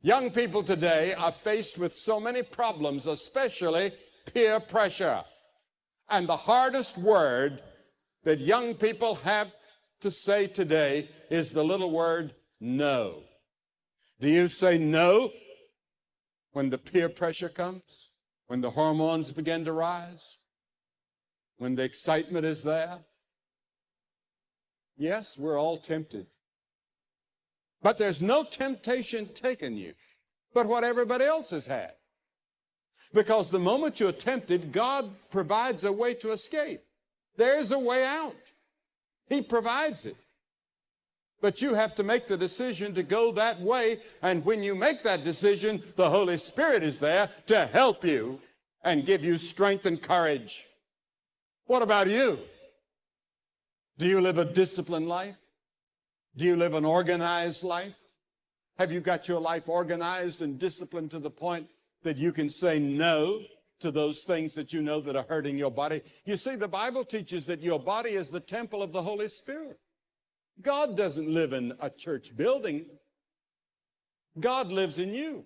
Young people today are faced with so many problems, especially peer pressure. And the hardest word that young people have to say today is the little word no. Do you say no when the peer pressure comes? When the hormones begin to rise? When the excitement is there? Yes, we're all tempted. But there's no temptation taken you but what everybody else has had. Because the moment you're tempted, God provides a way to escape. There's a way out. He provides it. But you have to make the decision to go that way. And when you make that decision, the Holy Spirit is there to help you and give you strength and courage. What about you? Do you live a disciplined life? Do you live an organized life? Have you got your life organized and disciplined to the point that you can say no to those things that you know that are hurting your body? You see, the Bible teaches that your body is the temple of the Holy Spirit. God doesn't live in a church building. God lives in you.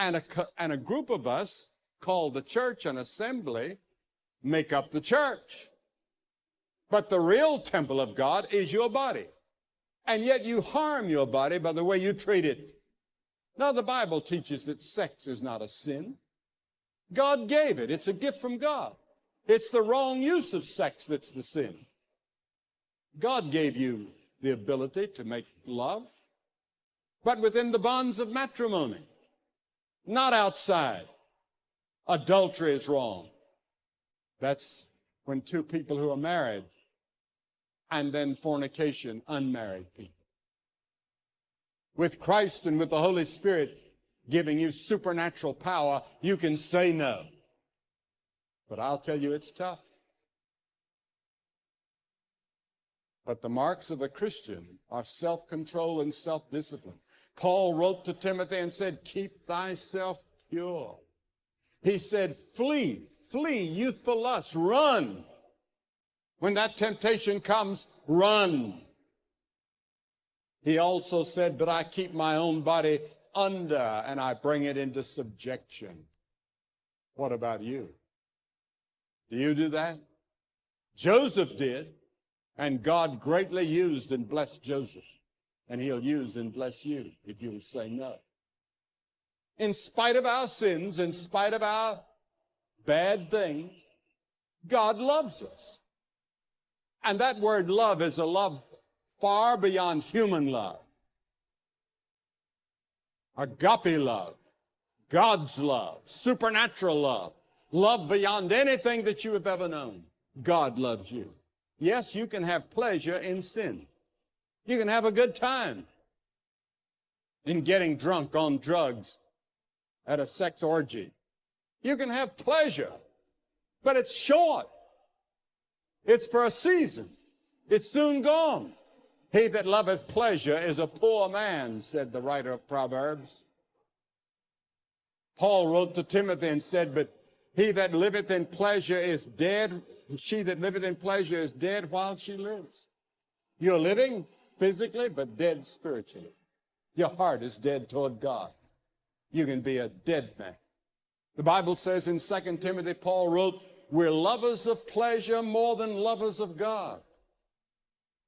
And a, and a group of us called the church an assembly make up the church. But the real temple of God is your body. And yet you harm your body by the way you treat it. Now the Bible teaches that sex is not a sin. God gave it. It's a gift from God. It's the wrong use of sex that's the sin. God gave you the ability to make love, but within the bonds of matrimony, not outside. Adultery is wrong. That's when two people who are married and then fornication, unmarried people. With Christ and with the Holy Spirit giving you supernatural power, you can say no. But I'll tell you, it's tough. But the marks of a Christian are self-control and self-discipline. Paul wrote to Timothy and said, keep thyself pure. He said, flee, flee youthful lust, run. When that temptation comes, run. He also said, but I keep my own body under and I bring it into subjection. What about you? Do you do that? Joseph did. And God greatly used and blessed Joseph. And he'll use and bless you if you will say no. In spite of our sins, in spite of our bad things, God loves us. And that word love is a love far beyond human love. Agape love, God's love, supernatural love, love beyond anything that you have ever known. God loves you. Yes, you can have pleasure in sin. You can have a good time in getting drunk on drugs at a sex orgy. You can have pleasure, but it's short. It's for a season. It's soon gone. He that loveth pleasure is a poor man, said the writer of Proverbs. Paul wrote to Timothy and said, but he that liveth in pleasure is dead she that liveth in pleasure is dead while she lives. You're living physically, but dead spiritually. Your heart is dead toward God. You can be a dead man. The Bible says in 2 Timothy, Paul wrote, we're lovers of pleasure more than lovers of God.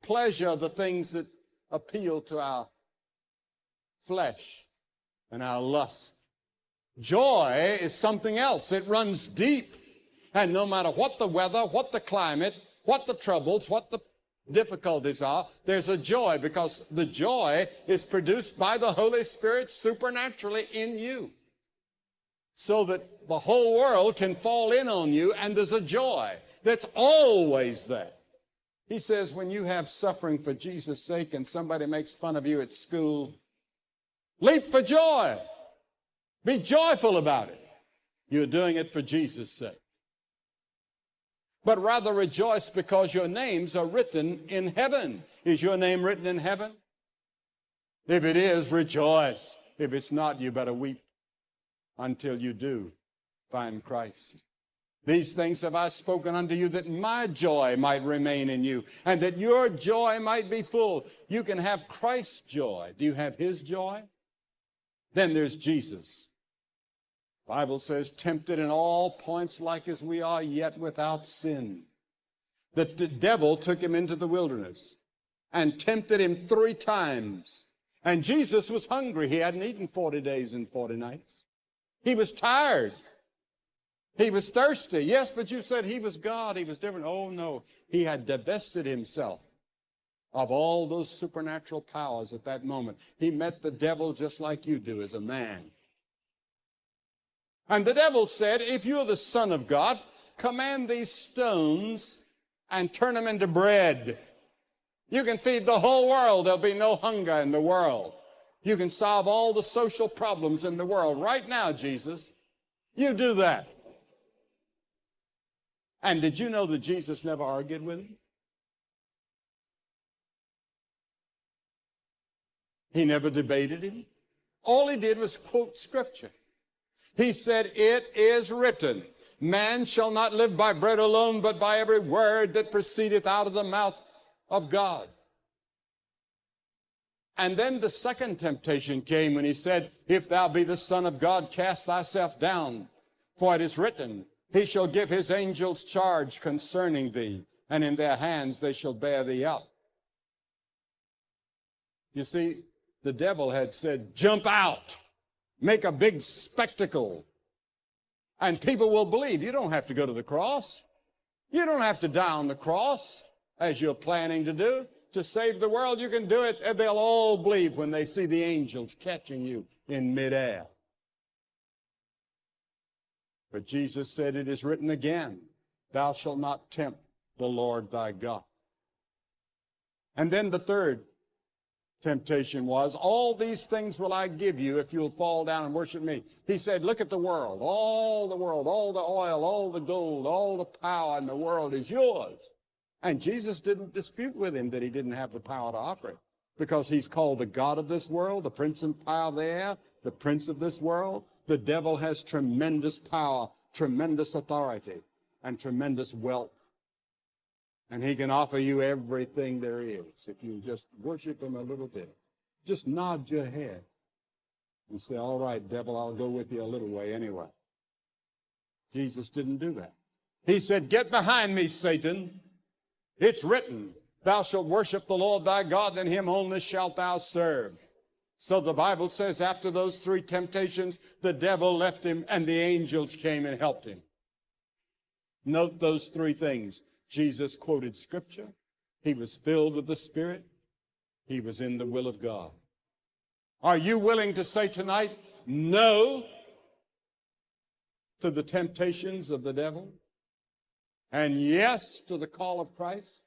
Pleasure, the things that appeal to our flesh and our lust. Joy is something else. It runs deep. And no matter what the weather, what the climate, what the troubles, what the difficulties are, there's a joy because the joy is produced by the Holy Spirit supernaturally in you. So that the whole world can fall in on you and there's a joy that's always there. He says when you have suffering for Jesus' sake and somebody makes fun of you at school, leap for joy. Be joyful about it. You're doing it for Jesus' sake but rather rejoice because your names are written in heaven. Is your name written in heaven? If it is, rejoice. If it's not, you better weep until you do find Christ. These things have I spoken unto you that my joy might remain in you and that your joy might be full. You can have Christ's joy. Do you have his joy? Then there's Jesus. Bible says, tempted in all points like as we are, yet without sin. The, the devil took him into the wilderness and tempted him three times. And Jesus was hungry. He hadn't eaten 40 days and 40 nights. He was tired. He was thirsty. Yes, but you said he was God. He was different. Oh, no. He had divested himself of all those supernatural powers at that moment. He met the devil just like you do as a man. And the devil said, if you're the son of God, command these stones and turn them into bread. You can feed the whole world. There'll be no hunger in the world. You can solve all the social problems in the world right now, Jesus. You do that. And did you know that Jesus never argued with him? He never debated him. All he did was quote scripture. He said, It is written, man shall not live by bread alone, but by every word that proceedeth out of the mouth of God. And then the second temptation came when he said, If thou be the Son of God, cast thyself down, for it is written, He shall give his angels charge concerning thee, and in their hands they shall bear thee up. You see, the devil had said, Jump out, make a big spectacle, and people will believe. You don't have to go to the cross. You don't have to die on the cross as you're planning to do to save the world. You can do it, and they'll all believe when they see the angels catching you in midair. But Jesus said, It is written again, Thou shalt not tempt the Lord thy God. And then the third temptation was, All these things will I give you if you'll fall down and worship me. He said, Look at the world. All the world, all the oil, all the gold, all the power in the world is yours. And Jesus didn't dispute with him that he didn't have the power to offer it because he's called the God of this world, the prince and power there, the prince of this world. The devil has tremendous power, tremendous authority, and tremendous wealth. And he can offer you everything there is if you just worship him a little bit. Just nod your head and say, all right, devil, I'll go with you a little way anyway. Jesus didn't do that. He said, get behind me, Satan. It's written, Thou shalt worship the Lord thy God, and him only shalt thou serve. So the Bible says after those three temptations, the devil left him and the angels came and helped him. Note those three things. Jesus quoted scripture. He was filled with the Spirit. He was in the will of God. Are you willing to say tonight, no to the temptations of the devil? And yes to the call of Christ?